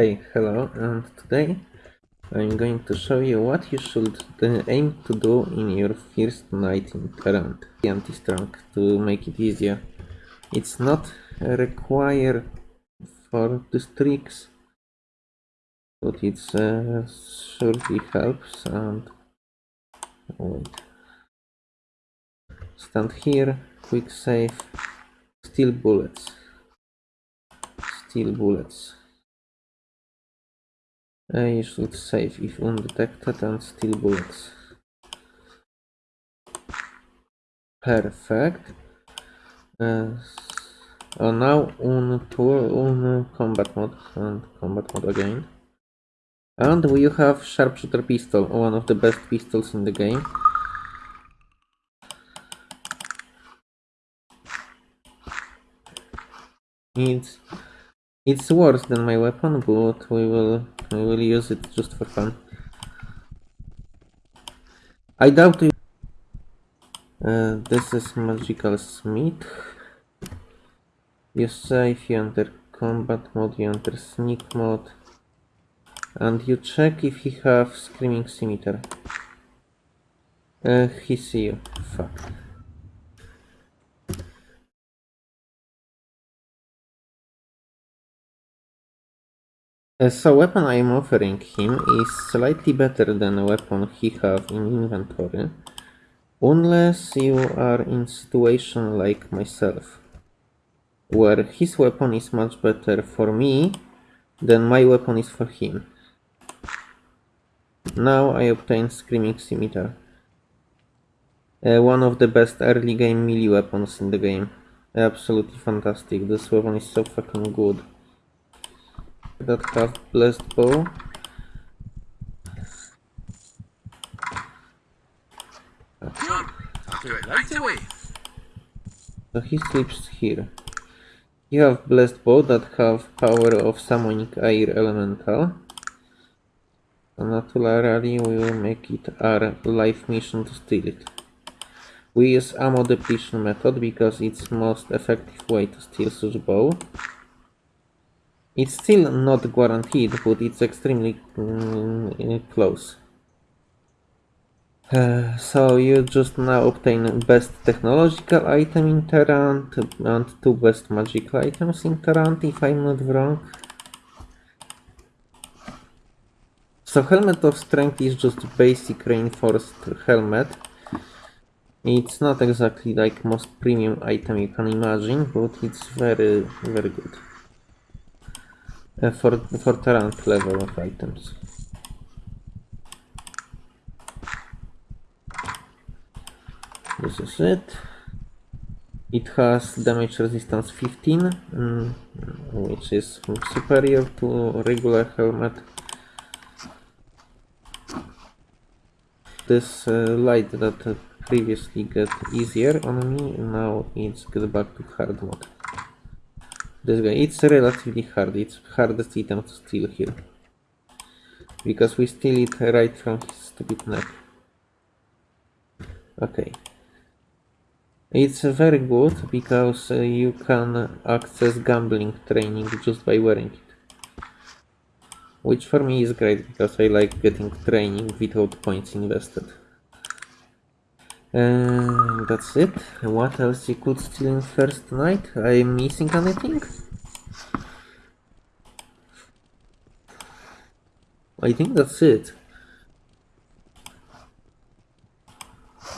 Hey, hello, and today I'm going to show you what you should uh, aim to do in your first night in Tarant. Anti-strong to make it easier. It's not required for these tricks, but it uh, surely helps and wait. Stand here, quick save, steal bullets. Steal bullets. You should save if undetected and steal bullets. Perfect. Uh, oh, now on to on combat mode and combat mode again. And we have sharpshooter pistol, one of the best pistols in the game. It's it's worse than my weapon, but we will we will use it just for fun. I doubt you. Uh, this is magical smith. You save, you enter combat mode, you enter sneak mode, and you check if he have screaming scimitar. Uh, he see you. Fuck. So weapon I am offering him is slightly better than a weapon he have in inventory, unless you are in situation like myself, where his weapon is much better for me than my weapon is for him. Now I obtain Screaming Scimitar. Uh, one of the best early game melee weapons in the game. Absolutely fantastic, this weapon is so fucking good that have blessed bow. So he sleeps here. You have blessed bow that have power of summoning air elemental. So naturally we will make it our life mission to steal it. We use ammo depletion method because it's most effective way to steal such bow. It's still not guaranteed, but it's extremely mm, close. Uh, so you just now obtain best technological item in Tarant and two best magical items in Tarant, if I'm not wrong. So Helmet of Strength is just basic reinforced helmet. It's not exactly like most premium item you can imagine, but it's very, very good uh, for, for Tarant level of items. This is it. It has damage resistance 15, mm, which is superior to regular helmet. This uh, light that previously got easier on me, now it's get back to hard mode. This guy, it's relatively hard, it's hardest item to steal here. Because we steal it right from his stupid neck. Okay. It's very good because uh, you can access gambling training just by wearing it. Which for me is great because I like getting training without points invested. And that's it. What else you could steal in first night? I'm missing anything? I think that's it.